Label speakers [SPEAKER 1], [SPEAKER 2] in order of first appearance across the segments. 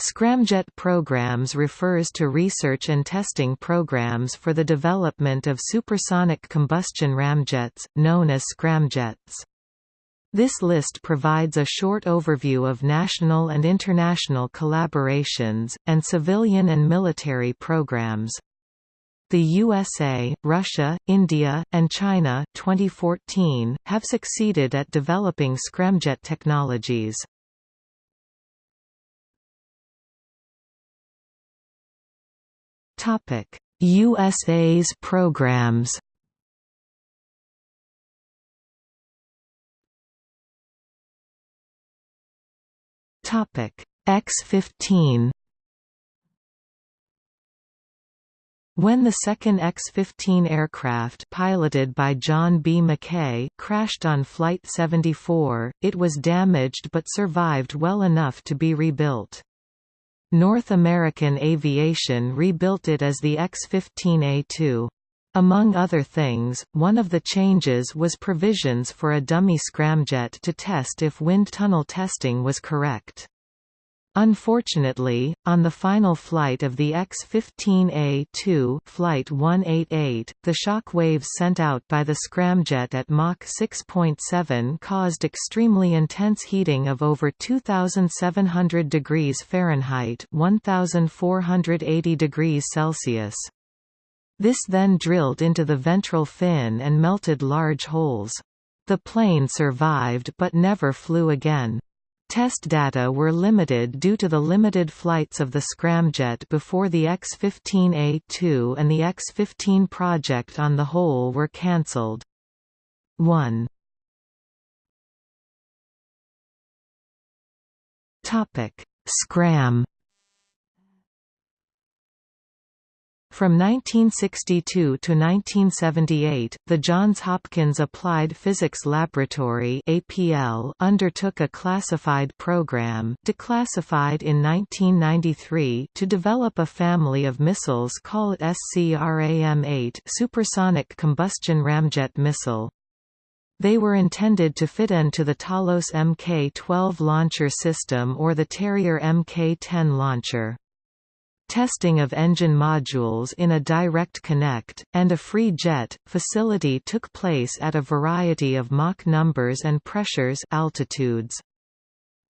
[SPEAKER 1] Scramjet programs refers to research and testing programs for the development of supersonic combustion ramjets, known as scramjets. This list provides a short overview of national and international collaborations, and civilian and military programs. The USA, Russia, India, and China 2014, have succeeded at developing scramjet technologies. USA's programs. Topic: X-15. When the second X-15 aircraft piloted by John B. McKay crashed on Flight 74, it was damaged but survived well enough to be rebuilt. North American Aviation rebuilt it as the X-15A2. Among other things, one of the changes was provisions for a dummy scramjet to test if wind tunnel testing was correct. Unfortunately, on the final flight of the X-15A2 Flight 188, the shock waves sent out by the scramjet at Mach 6.7 caused extremely intense heating of over 2,700 degrees Fahrenheit 1,480 degrees Celsius. This then drilled into the ventral fin and melted large holes. The plane survived but never flew again. Test data were limited due to the limited flights of the scramjet before the X-15A2 and the X-15 project on the whole were cancelled. 1 Scram From 1962 to 1978, the Johns Hopkins Applied Physics Laboratory (APL) undertook a classified program, declassified in 1993, to develop a family of missiles called SCRAM-8 supersonic combustion ramjet missile. They were intended to fit into the Talos Mk-12 launcher system or the Terrier Mk-10 launcher. Testing of engine modules in a direct connect, and a free jet, facility took place at a variety of Mach numbers and pressures altitudes.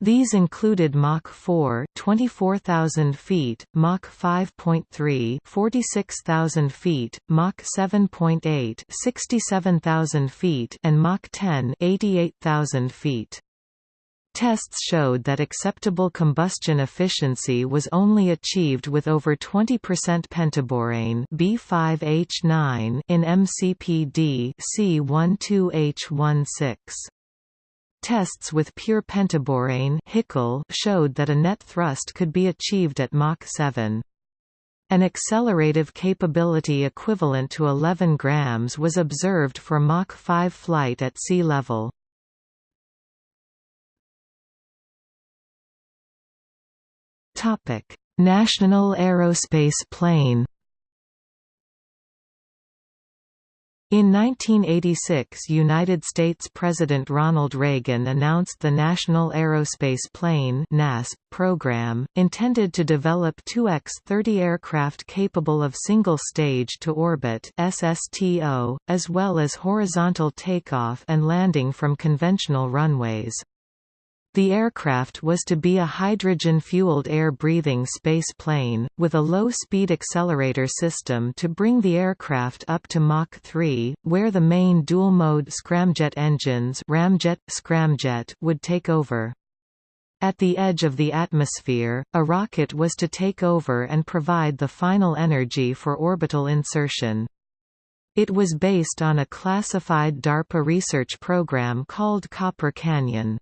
[SPEAKER 1] These included Mach 4 24,000 feet, Mach 5.3 46,000 feet, Mach 7.8 67,000 feet and Mach 10 88,000 feet. Tests showed that acceptable combustion efficiency was only achieved with over 20% pentaborane B5H9 in MCPD C12H16. Tests with pure pentaborane showed that a net thrust could be achieved at Mach 7. An accelerative capability equivalent to 11 grams was observed for Mach 5 flight at sea level.
[SPEAKER 2] Topic: National Aerospace Plane.
[SPEAKER 1] In 1986 United States President Ronald Reagan announced the National Aerospace Plane NASP program, intended to develop two X-30 aircraft capable of single-stage to orbit SSTO, as well as horizontal takeoff and landing from conventional runways. The aircraft was to be a hydrogen-fueled air-breathing space plane, with a low-speed accelerator system to bring the aircraft up to Mach 3, where the main dual-mode scramjet engines ramjet, scramjet would take over. At the edge of the atmosphere, a rocket was to take over and provide the final energy for orbital insertion. It was based on a classified DARPA research program called Copper Canyon.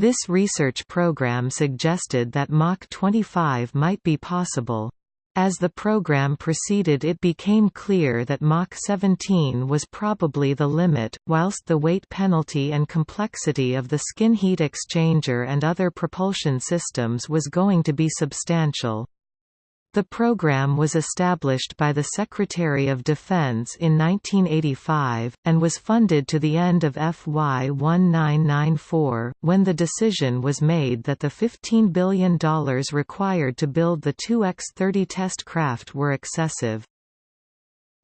[SPEAKER 1] This research program suggested that Mach 25 might be possible. As the program proceeded it became clear that Mach 17 was probably the limit, whilst the weight penalty and complexity of the skin heat exchanger and other propulsion systems was going to be substantial. The program was established by the Secretary of Defense in 1985, and was funded to the end of FY 1994, when the decision was made that the $15 billion required to build the two X-30 test craft were excessive.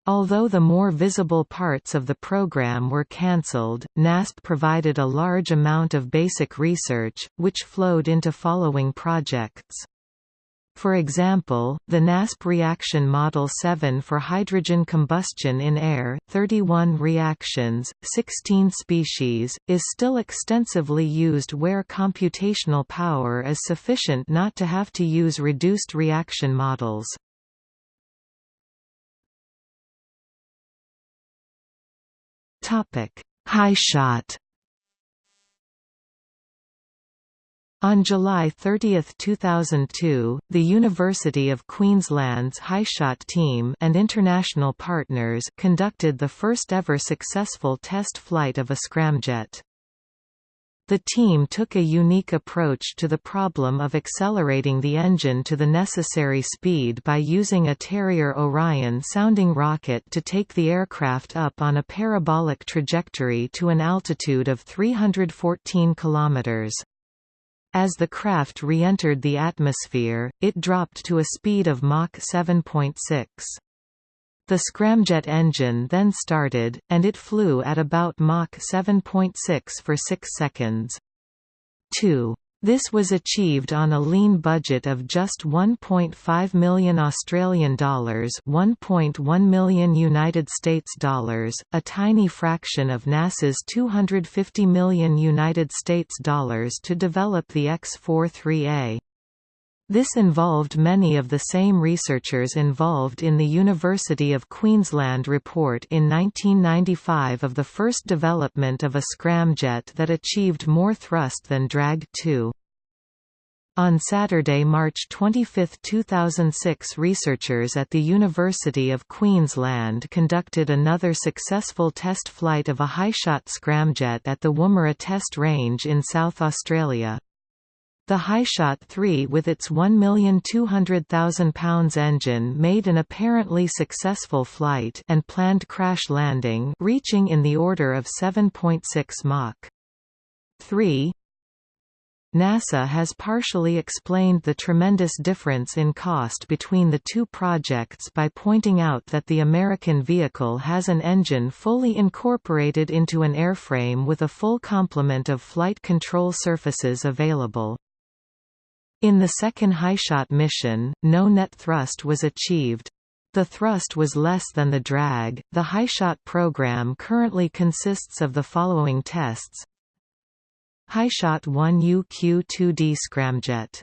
[SPEAKER 1] Although the more visible parts of the program were cancelled, NASP provided a large amount of basic research, which flowed into following projects. For example, the NASP reaction Model 7 for hydrogen combustion in air 31 reactions, 16 species, is still extensively used where computational power is sufficient not to have to use reduced reaction models. Topic: HyShot On July 30, 2002, the University of Queensland's HyShot team and international partners conducted the first ever successful test flight of a scramjet. The team took a unique approach to the problem of accelerating the engine to the necessary speed by using a Terrier Orion sounding rocket to take the aircraft up on a parabolic trajectory to an altitude of 314 kilometers. As the craft re-entered the atmosphere, it dropped to a speed of Mach 7.6. The scramjet engine then started, and it flew at about Mach 7.6 for 6 seconds. 2. This was achieved on a lean budget of just 1.5 million Australian dollars, 1.1 million United States dollars, a tiny fraction of NASA's 250 million United States dollars to develop the X-43A. This involved many of the same researchers involved in the University of Queensland report in 1995 of the first development of a scramjet that achieved more thrust than drag 2. On Saturday, March 25, 2006 researchers at the University of Queensland conducted another successful test flight of a HyShot scramjet at the Woomera Test Range in South Australia. The HyShot 3 with its 1,200,000 pounds engine made an apparently successful flight and planned crash landing reaching in the order of 7.6 Mach. 3 NASA has partially explained the tremendous difference in cost between the two projects by pointing out that the American vehicle has an engine fully incorporated into an airframe with a full complement of flight control surfaces available. In the second HyShot mission, no net thrust was achieved. The thrust was less than the drag. The HyShot program currently consists of the following tests: HyShot 1 UQ-2D scramjet.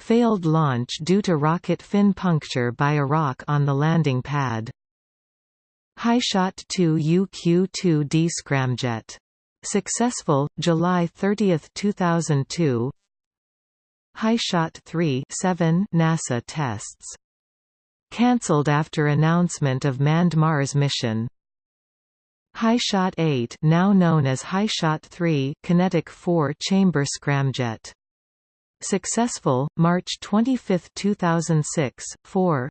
[SPEAKER 1] Failed launch due to rocket fin puncture by a rock on the landing pad. HyShot 2 UQ-2D scramjet. Successful, July 30, 2002 HyShot 3 7 NASA tests. Cancelled after announcement of manned Mars mission. HyShot 8 now known as HyShot 3 QinetiQ 4 chamber scramjet. Successful, March 25, 2006, 4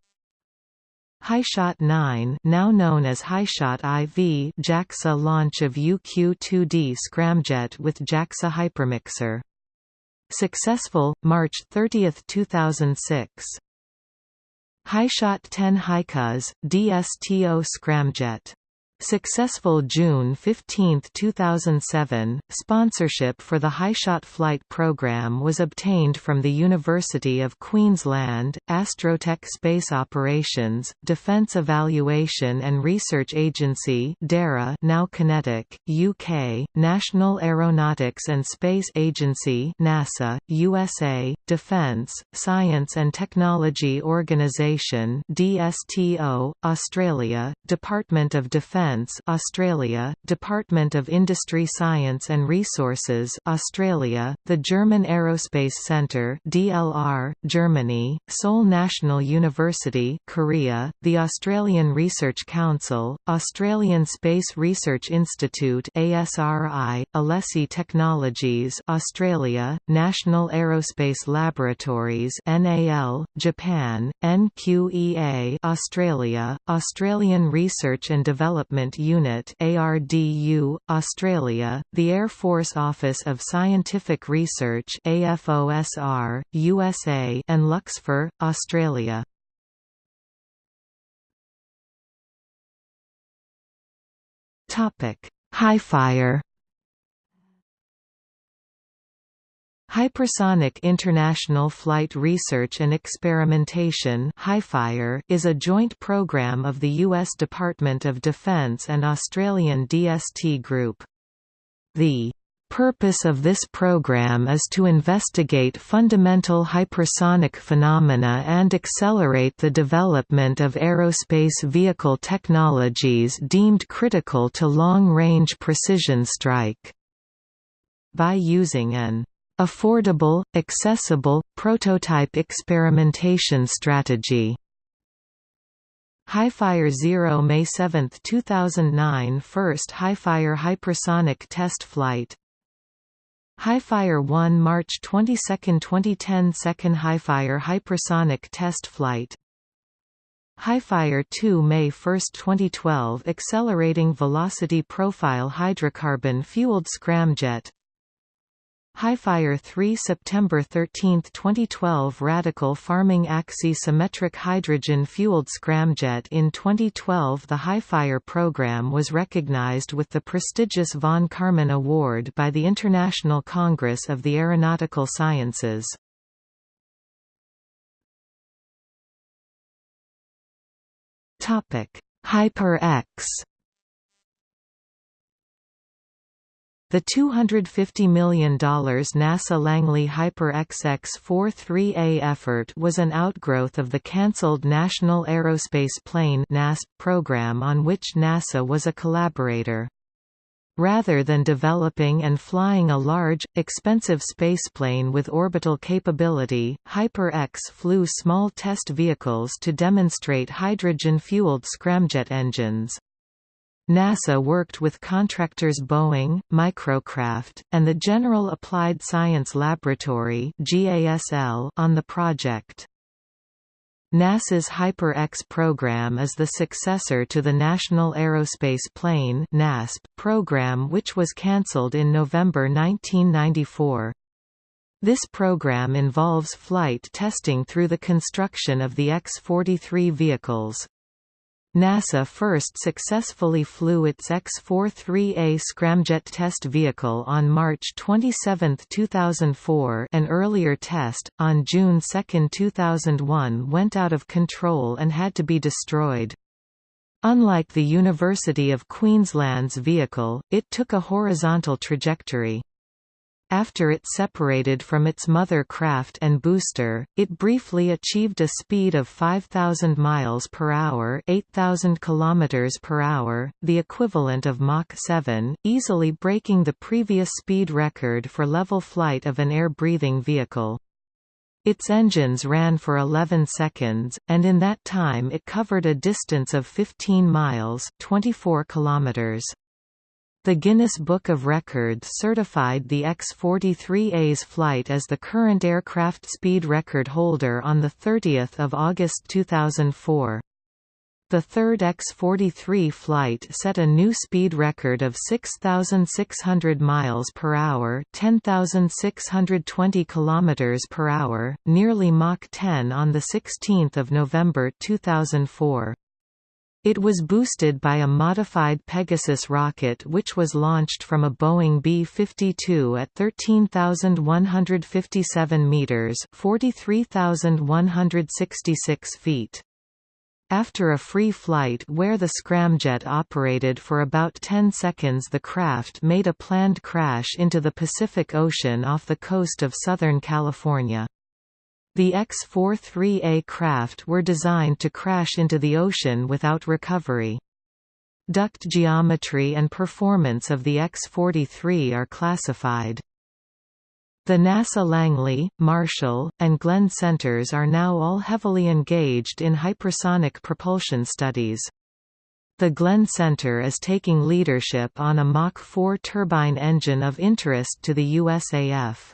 [SPEAKER 1] HyShot 9 now known as HyShot IV JAXA launch of UQ-2D scramjet with JAXA hypermixer Successful, March 30, 2006. HyShot 10 HyCAUSE, DSTO scramjet Successful June 15, 2007, sponsorship for the HyShot Flight program was obtained from the University of Queensland, Astrotech Space Operations, Defence Evaluation and Research Agency DARA now QinetiQ, UK, National Aeronautics and Space Agency NASA, USA, Defence, Science and Technology Organisation DSTO, Australia, Department of Defence Defence Australia, Department of Industry Science and Resources Australia, the German Aerospace Centre DLR, Germany, Seoul National University Korea, the Australian Research Council, Australian Space Research Institute ASRI, Alessi Technologies Australia, National Aerospace Laboratories NAL, Japan, NQEA Australia, Australian Research and Development Unit ARDU, Australia, the Air Force Office of Scientific Research AFOSR, USA and Luxfer, Australia. Topic: HiFire Hypersonic International Flight Research and Experimentation is a joint program of the U.S. Department of Defense and Australian DST Group. The purpose of this program is to investigate fundamental hypersonic phenomena and accelerate the development of aerospace vehicle technologies deemed critical to long-range precision strike. By using an affordable, accessible, prototype experimentation strategy. HiFire Zero May 7, 2009 First HiFire hypersonic test flight. HiFire 1 March 22, 2010 Second HiFire hypersonic test flight. HiFire 2 May 1, 2012 Accelerating Velocity Profile Hydrocarbon-Fueled Scramjet HiFire 3 September 13, 2012 Radical Farming Axi-Symmetric Hydrogen-Fueled Scramjet In 2012 the HiFire program was recognized with the prestigious von Karman Award by the International Congress of the Aeronautical Sciences. Hyper-X The $250 million NASA Langley Hyper-X X-43A effort was an outgrowth of the cancelled National Aerospace Plane program on which NASA was a collaborator. Rather than developing and flying a large, expensive spaceplane with orbital capability, Hyper-X flew small test vehicles to demonstrate hydrogen-fueled scramjet engines. NASA worked with contractors Boeing, Microcraft, and the General Applied Science Laboratory on the project. NASA's Hyper-X program is the successor to the National Aerospace Plane (NASP) program which was cancelled in November 1994. This program involves flight testing through the construction of the X-43 vehicles. NASA first successfully flew its X-43A scramjet test vehicle on March 27, 2004 an earlier test, on June 2, 2001 went out of control and had to be destroyed. Unlike the University of Queensland's vehicle, it took a horizontal trajectory. After it separated from its mother craft and booster, it briefly achieved a speed of 5000 miles per hour, 8000 kilometers per hour, the equivalent of Mach 7, easily breaking the previous speed record for level flight of an air-breathing vehicle. Its engines ran for 11 seconds, and in that time it covered a distance of 15 miles 24 kilometers. The Guinness Book of Records certified the X-43A's flight as the current aircraft speed record holder on 30 August 2004. The third X-43 flight set a new speed record of 6,600 miles per hour, 10,620 kilometers per hour, nearly Mach 10 on the 16th of November 2004. It was boosted by a modified Pegasus rocket which was launched from a Boeing B-52 at 13,157 meters (43,166 feet). After a free flight where the scramjet operated for about 10 seconds the craft made a planned crash into the Pacific Ocean off the coast of Southern California. The X-43A craft were designed to crash into the ocean without recovery. duct geometry and performance of the X-43 are classified. The NASA Langley, Marshall, and Glenn centers are now all heavily engaged in hypersonic propulsion studies. The Glenn Center is taking leadership on a Mach 4 turbine engine of interest to the USAF.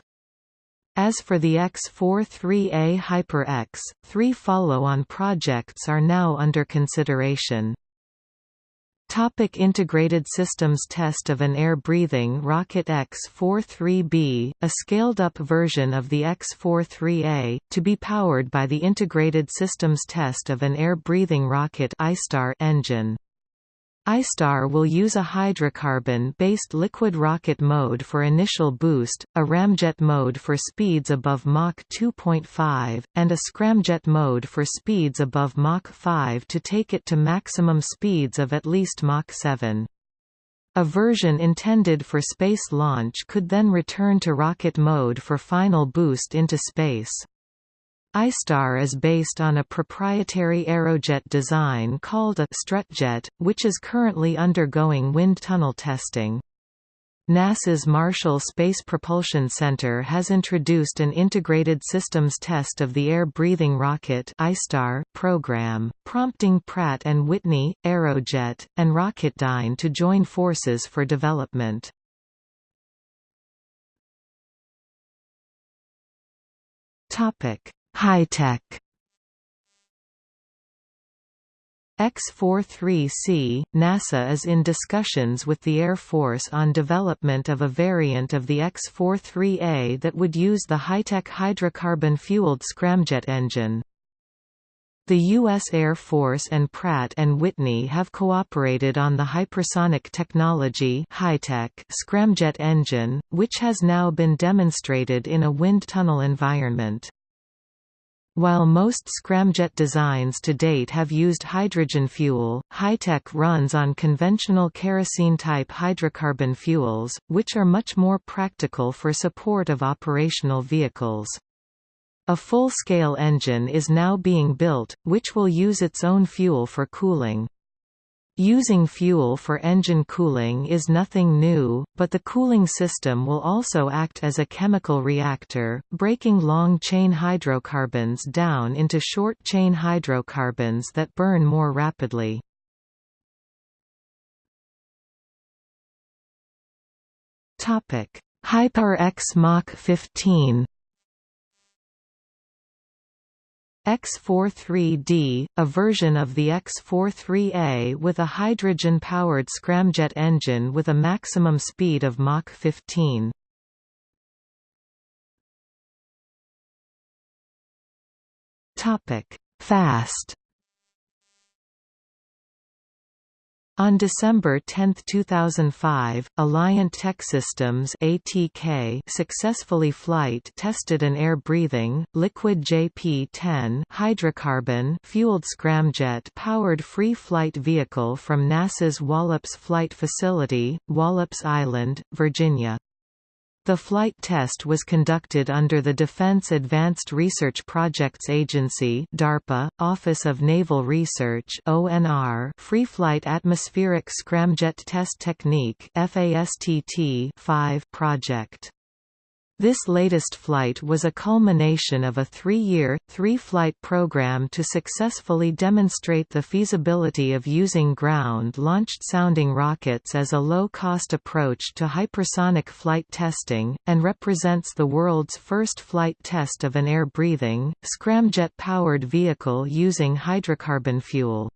[SPEAKER 1] As for the X-43A Hyper-X, three follow-on projects are now under consideration. Topic integrated systems Test of an air-breathing rocket X-43B, a scaled-up version of the X-43A, to be powered by the integrated systems test of an air-breathing rocket engine. iStar will use a hydrocarbon-based liquid rocket mode for initial boost, a ramjet mode for speeds above Mach 2.5, and a scramjet mode for speeds above Mach 5 to take it to maximum speeds of at least Mach 7. A version intended for space launch could then return to rocket mode for final boost into space iStar is based on a proprietary Aerojet design called a strutjet, which is currently undergoing wind tunnel testing. NASA's Marshall Space Propulsion Center has introduced an integrated systems test of the air-breathing rocket iStar program, prompting Pratt & Whitney, Aerojet, and Rocketdyne to join forces for development. Topic: HyTech X-43C, NASA is in discussions with the Air Force on development of a variant of the X-43A that would use the HyTech hydrocarbon-fueled scramjet engine. The U.S. Air Force and Pratt & Whitney have cooperated on the hypersonic technology scramjet engine, which has now been demonstrated in a wind tunnel environment. While most scramjet designs to date have used hydrogen fuel, HyTech runs on conventional kerosene-type hydrocarbon fuels, which are much more practical for support of operational vehicles. A full-scale engine is now being built, which will use its own fuel for cooling. Using fuel for engine cooling is nothing new, but the cooling system will also act as a chemical reactor, breaking long-chain hydrocarbons down into short-chain hydrocarbons that burn more rapidly. Hyper-X Mach 15 X-43D, a version of the X-43A with a hydrogen-powered scramjet engine with a maximum speed of Mach 15. Fast On December 10, 2005, Alliant Techsystems (ATK) successfully flight tested an air-breathing, liquid JP-10 hydrocarbon fueled scramjet-powered free flight vehicle from NASA's Wallops Flight Facility, Wallops Island, Virginia. The flight test was conducted under the Defense Advanced Research Projects Agency DARPA, Office of Naval Research ONR Free Flight Atmospheric Scramjet Test Technique FASTT 5 project. This latest flight was a culmination of a three-year, three-flight program to successfully demonstrate the feasibility of using ground-launched sounding rockets as a low-cost approach to hypersonic flight testing, and represents the world's first flight test of an air-breathing, scramjet-powered vehicle using hydrocarbon fuel.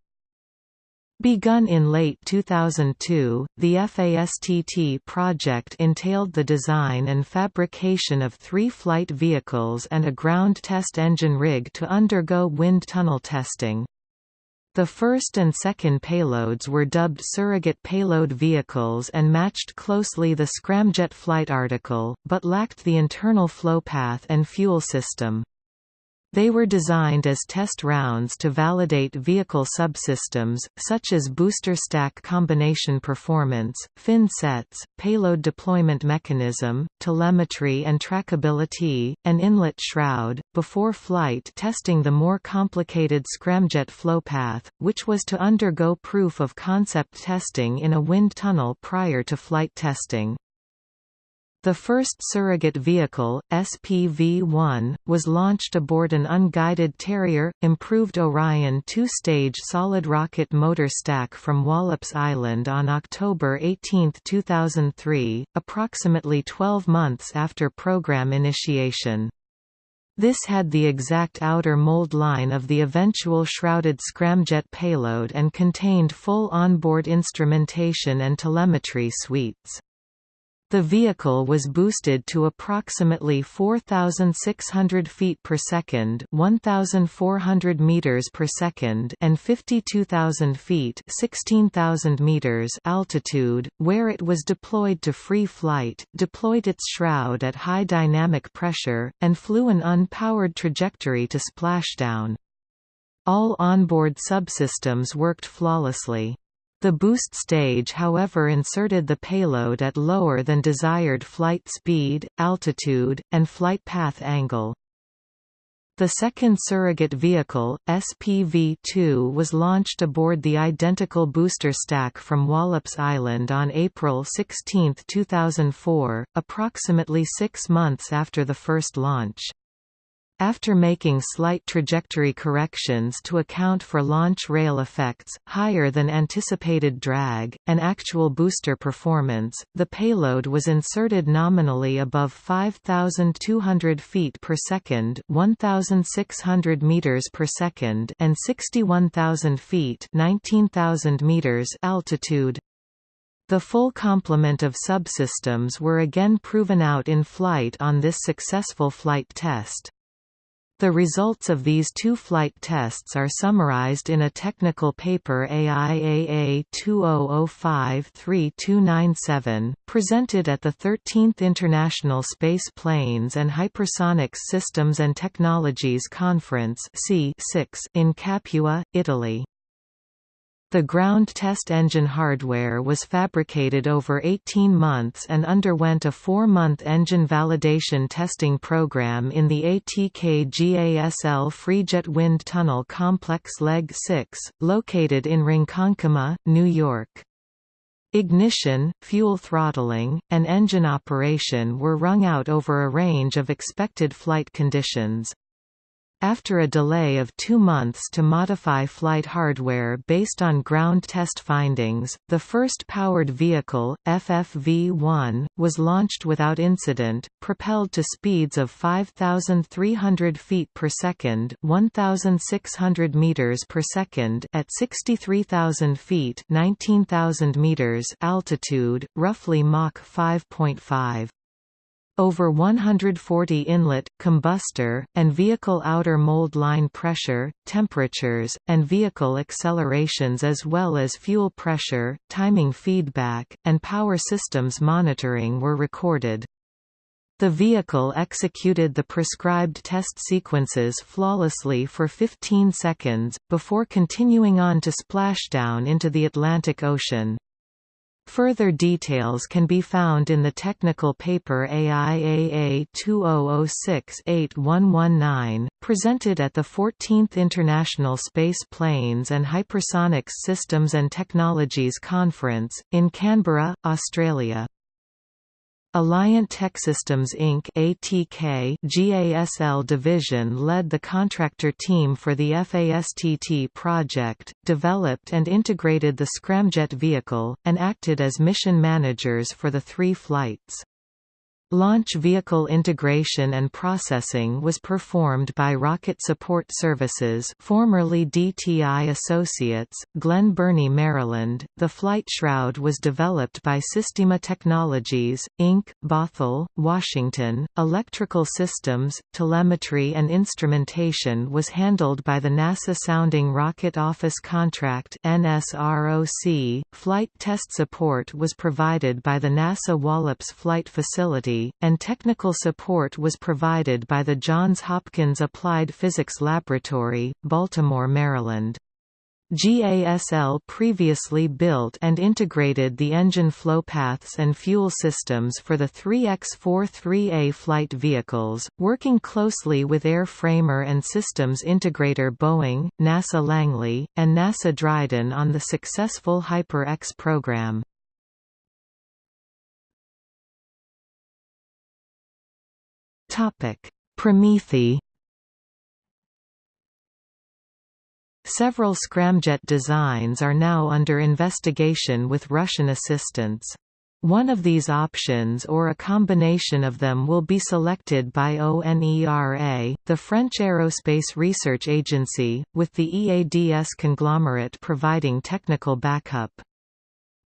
[SPEAKER 1] Begun in late 2002, the FASTT project entailed the design and fabrication of three flight vehicles and a ground test engine rig to undergo wind tunnel testing. The first and second payloads were dubbed surrogate payload vehicles and matched closely the scramjet flight article, but lacked the internal flow path and fuel system. They were designed as test rounds to validate vehicle subsystems, such as booster stack combination performance, fin sets, payload deployment mechanism, telemetry and trackability, and inlet shroud, before flight testing the more complicated scramjet flowpath, which was to undergo proof of concept testing in a wind tunnel prior to flight testing. The first surrogate vehicle, SPV-1, was launched aboard an unguided Terrier, improved Orion two-stage solid rocket motor stack from Wallops Island on October 18, 2003, approximately 12 months after program initiation. This had the exact outer mold line of the eventual shrouded scramjet payload and contained full onboard instrumentation and telemetry suites. The vehicle was boosted to approximately 4,600 feet per second, 1,400 meters per second, and 52,000 feet, 16,000 meters altitude, where it was deployed to free flight, deployed its shroud at high dynamic pressure, and flew an unpowered trajectory to splashdown. All onboard subsystems worked flawlessly. The boost stage however inserted the payload at lower than desired flight speed, altitude, and flight path angle. The second surrogate vehicle, SPV-2 was launched aboard the identical booster stack from Wallops Island on April 16, 2004, approximately six months after the first launch. After making slight trajectory corrections to account for launch rail effects, higher than anticipated drag, and actual booster performance, the payload was inserted nominally above 5,200 feet per second 1,600 meters per second and 61,000 feet 19,000 meters altitude. The full complement of subsystems were again proven out in flight on this successful flight test. The results of these two flight tests are summarized in a technical paper AIAA 2005-3297, presented at the 13th International Space Planes and Hypersonics Systems and Technologies Conference in Capua, Italy. The ground test engine hardware was fabricated over 18 months and underwent a four-month engine validation testing program in the ATK GASL Freejet Wind Tunnel Complex Leg 6, located in Ronkonkoma, New York. Ignition, fuel throttling, and engine operation were wrung out over a range of expected flight conditions. After a delay of two months to modify flight hardware based on ground test findings, the first powered vehicle, FFV-1, was launched without incident, propelled to speeds of 5,300 feet per second 1,600 meters per second at 63,000 feet 19,000 meters altitude, roughly Mach 5.5 over 140 inlet, combustor, and vehicle outer mold line pressure, temperatures, and vehicle accelerations as well as fuel pressure, timing feedback, and power systems monitoring were recorded. The vehicle executed the prescribed test sequences flawlessly for 15 seconds, before continuing on to splashdown into the Atlantic Ocean. Further details can be found in the technical paper AIAA 2006-8119, presented at the 14th International Space Planes and Hypersonics Systems and Technologies Conference, in Canberra, Australia. Alliant Techsystems Inc. ATK GASL division led the contractor team for the FASTT project, developed and integrated the scramjet vehicle, and acted as mission managers for the three flights. Launch vehicle integration and processing was performed by Rocket Support Services formerly DTI Associates, Glen Burnie, Maryland. The flight shroud was developed by Systima Technologies, Inc., Bothell, Washington. Electrical systems, telemetry and instrumentation was handled by the NASA Sounding Rocket Office Contract NSROC. Flight test support was provided by the NASA Wallops Flight Facility And technical support was provided by the Johns Hopkins Applied Physics Laboratory, Baltimore, Maryland. GASL previously built and integrated the engine flow paths and fuel systems for the 3X-43A flight vehicles, working closely with airframer and systems integrator Boeing, NASA Langley, and NASA Dryden on the successful Hyper-X program. Promethe Several scramjet designs are now under investigation with Russian assistance. One of these options or a combination of them will be selected by ONERA, the French aerospace research agency, with the EADS conglomerate providing technical backup.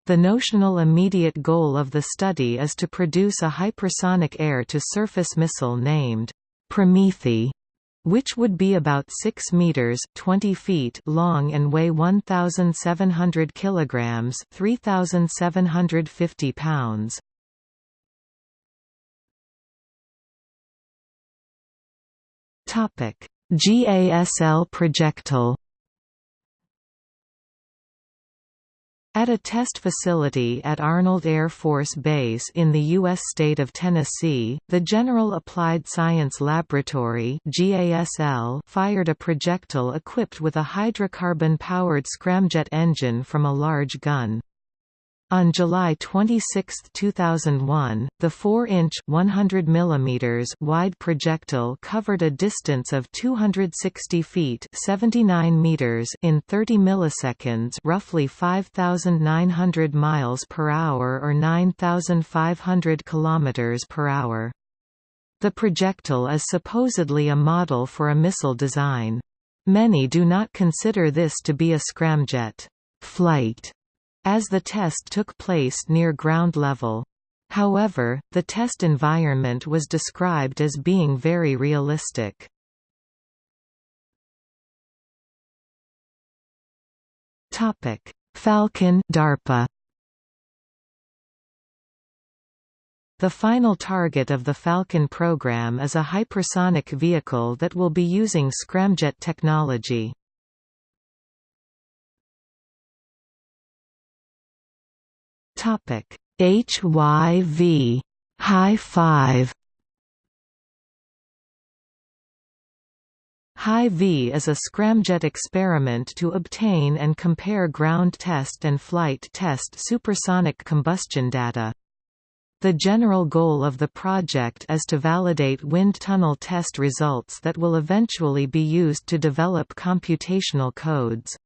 [SPEAKER 1] The notional immediate goal of the study is to produce a hypersonic air-to-surface missile named Promethe which would be about 6 meters 20 feet long and weigh 1700 kilograms 3750 pounds. Topic GASL projectile At a test facility at Arnold Air Force Base in the U.S. state of Tennessee, the General Applied Science Laboratory fired a projectile equipped with a hydrocarbon-powered scramjet engine from a large gun. On July 26, 2001, the 4-inch (100 mm) wide projectile covered a distance of 260 feet (79 meters) in 30 milliseconds, roughly 5,900 miles per hour or 9,500 kilometers per hour. The projectile is supposedly a model for a missile design. Many do not consider this to be a scramjet flight as the test took place near ground level. However, the test environment was described as being very realistic. Falcon DARPA The final target of the Falcon program is a hypersonic vehicle that will be using scramjet technology. Topic HYV High 5 High-V is a scramjet experiment to obtain and compare ground test and flight test supersonic combustion data. The general goal of the project is to validate wind tunnel test results that will eventually be used to develop computational codes.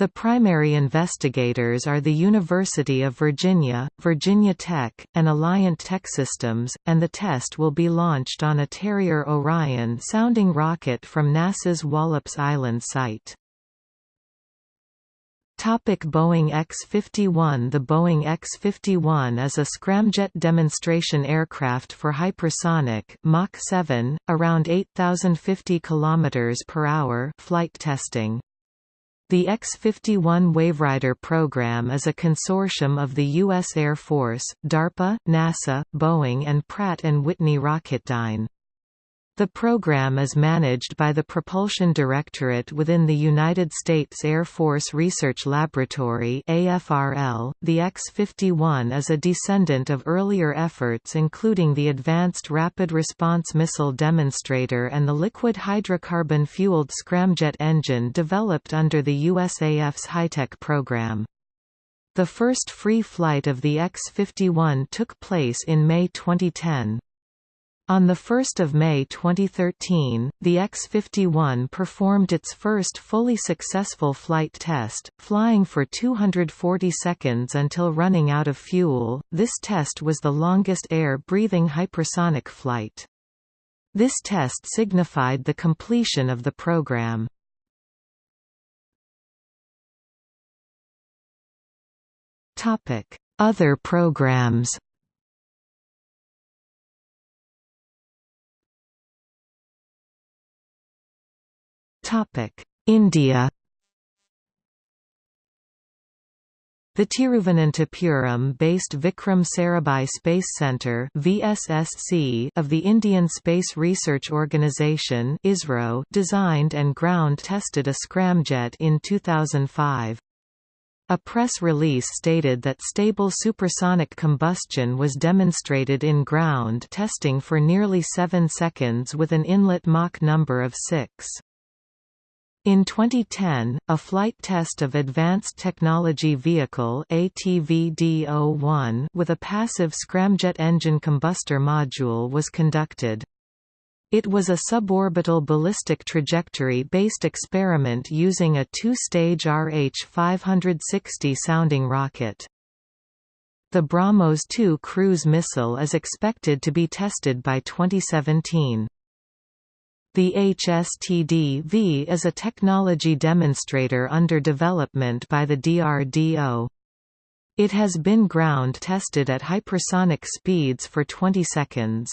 [SPEAKER 1] The primary investigators are the University of Virginia, Virginia Tech, and Alliant Techsystems, and the test will be launched on a Terrier Orion sounding rocket from NASA's Wallops Island site. Topic Boeing X-51 The Boeing X-51 is a scramjet demonstration aircraft for hypersonic Mach 7, around 8,050 km per hour flight testing. The X-51 Waverider program is a consortium of the U.S. Air Force, DARPA, NASA, Boeing and Pratt & Whitney Rocketdyne. The program is managed by the Propulsion Directorate within the United States Air Force Research Laboratory (AFRL). The X-51 is a descendant of earlier efforts including the Advanced Rapid Response Missile Demonstrator and the liquid hydrocarbon-fueled scramjet engine developed under the USAF's HyTech program. The first free flight of the X-51 took place in May 2010. On 1 May 2013, the X-51 performed its first fully successful flight test, flying for 240 seconds until running out of fuel. This test was the longest air-breathing hypersonic flight. This test signified the completion of the program. Other programs India The Tiruvananthapuram-based Vikram Sarabhai Space Centre (VSSC) of the Indian Space Research Organisation (ISRO) designed and ground-tested a scramjet in 2005. A press release stated that stable supersonic combustion was demonstrated in ground testing for nearly 7 seconds with an inlet Mach number of 6. In 2010, a flight test of Advanced Technology Vehicle ATVD-01 with a passive scramjet engine combustor module was conducted. It was a suborbital ballistic trajectory-based experiment using a two-stage RH-560 sounding rocket. The BrahMos 2 cruise missile is expected to be tested by 2017. The HSTD-V is a technology demonstrator under development by the DRDO. It has been ground tested at hypersonic speeds for 20 seconds.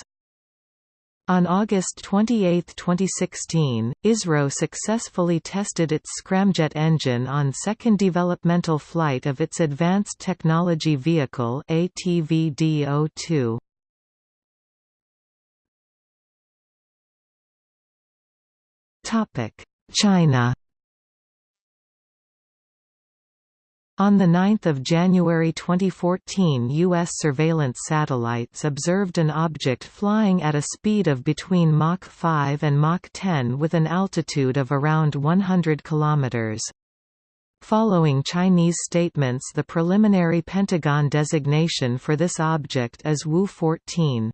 [SPEAKER 1] On August 28, 2016, ISRO successfully tested its scramjet engine on second developmental flight of its Advanced Technology Vehicle ATVD-02. China On 9 January 2014 U.S. surveillance satellites observed an object flying at a speed of between Mach 5 and Mach 10 with an altitude of around 100 km. Following Chinese statements the preliminary Pentagon designation for this object is Wu-14.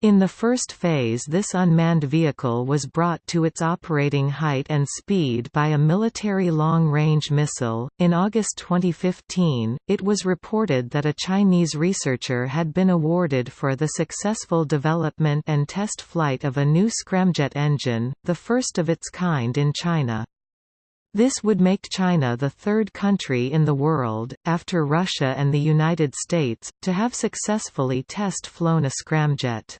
[SPEAKER 1] In the first phase this unmanned vehicle was brought to its operating height and speed by a military long-range missile. In August 2015, it was reported that a Chinese researcher had been awarded for the successful development and test flight of a new scramjet engine, the first of its kind in China. This would make China the third country in the world, after Russia and the United States, to have successfully test-flown a scramjet.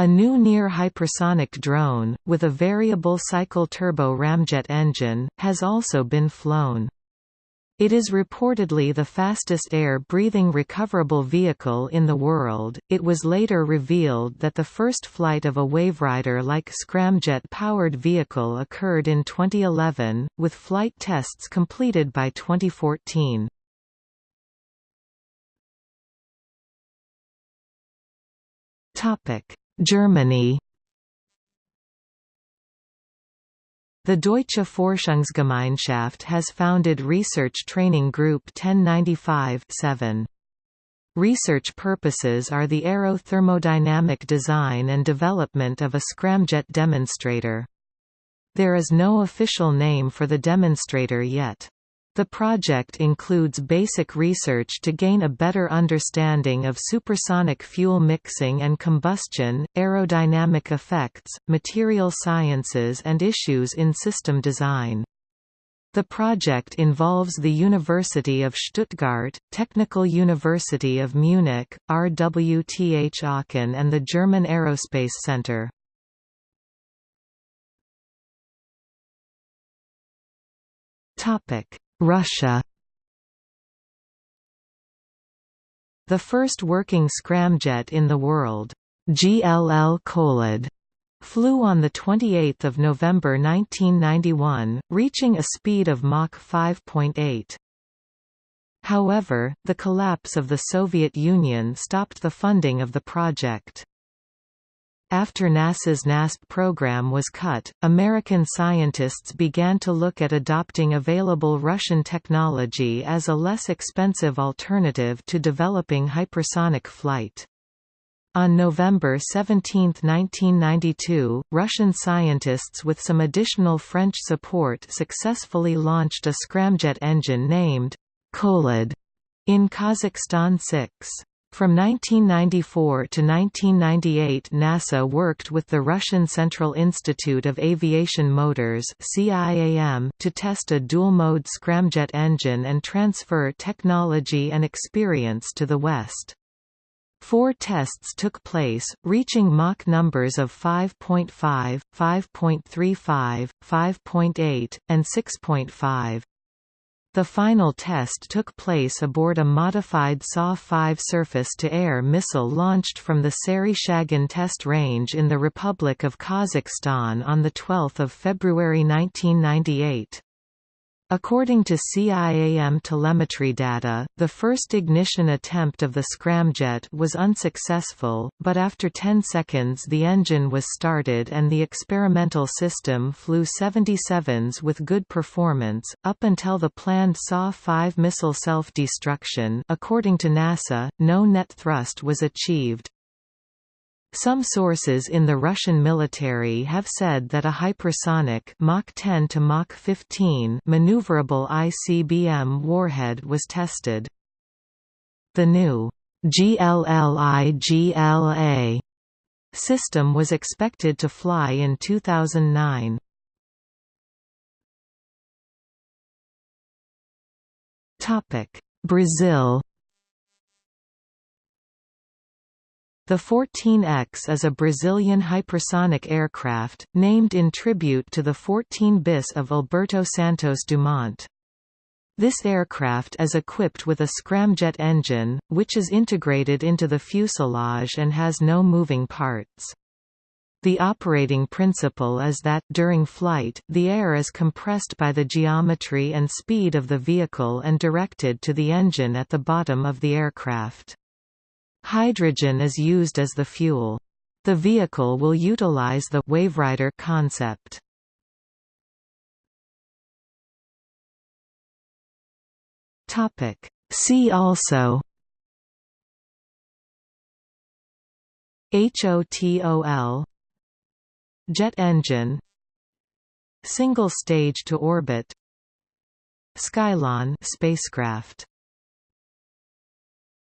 [SPEAKER 1] A new near-hypersonic drone, with a variable cycle turbo ramjet engine, has also been flown. It is reportedly the fastest air-breathing recoverable vehicle in the world. It was later revealed that the first flight of a Waverider-like scramjet-powered vehicle occurred in 2011, with flight tests completed by 2014. Topic: Germany The Deutsche Forschungsgemeinschaft has founded Research Training Group 1095 7. Research purposes are the aerothermodynamic design and development of a scramjet demonstrator. There is no official name for the demonstrator yet. The project includes basic research to gain a better understanding of supersonic fuel mixing and combustion, aerodynamic effects, material sciences and issues in system design. The project involves the University of Stuttgart, Technical University of Munich, RWTH Aachen and the German Aerospace Center. Topic Russia The first working scramjet in the world, GLL Kholod, flew on 28 November 1991, reaching a speed of Mach 5.8. However, the collapse of the Soviet Union stopped the funding of the project. After NASA's NASP program was cut, American scientists began to look at adopting available Russian technology as a less expensive alternative to developing hypersonic flight. On November 17, 1992, Russian scientists with some additional French support successfully launched a scramjet engine named Kholod in Kazakhstan 6. From 1994 to 1998 NASA worked with the Russian Central Institute of Aviation Motors to test a dual-mode scramjet engine and transfer technology and experience to the West. Four tests took place, reaching Mach numbers of 5.5, 5.35, 5.8, and 6.5. The final test took place aboard a modified SA-5 surface-to-air missile launched from the Sary-Shagan test range in the Republic of Kazakhstan on 12 February 1998. According to CIAM telemetry data, the first ignition attempt of the scramjet was unsuccessful, but after 10 seconds the engine was started and the experimental system flew 77s with good performance, up until the planned SA-5 missile self-destruction according to NASA, no net thrust was achieved. Some sources in the Russian military have said that a hypersonic Mach 10 to Mach 15 maneuverable ICBM warhead was tested. The new GLLIGLA system was expected to fly in 2009. Topic: Brazil The 14X is a Brazilian hypersonic aircraft, named in tribute to the 14 bis of Alberto Santos Dumont. This aircraft is equipped with a scramjet engine, which is integrated into the fuselage and has no moving parts. The operating principle is that, during flight, the air is compressed by the geometry and speed of the vehicle and directed to the engine at the bottom of the aircraft. Hydrogen is used as the fuel. The vehicle will utilize the Waverider concept. Topic See also HOTOL Jet engine Single stage to orbit Skylon spacecraft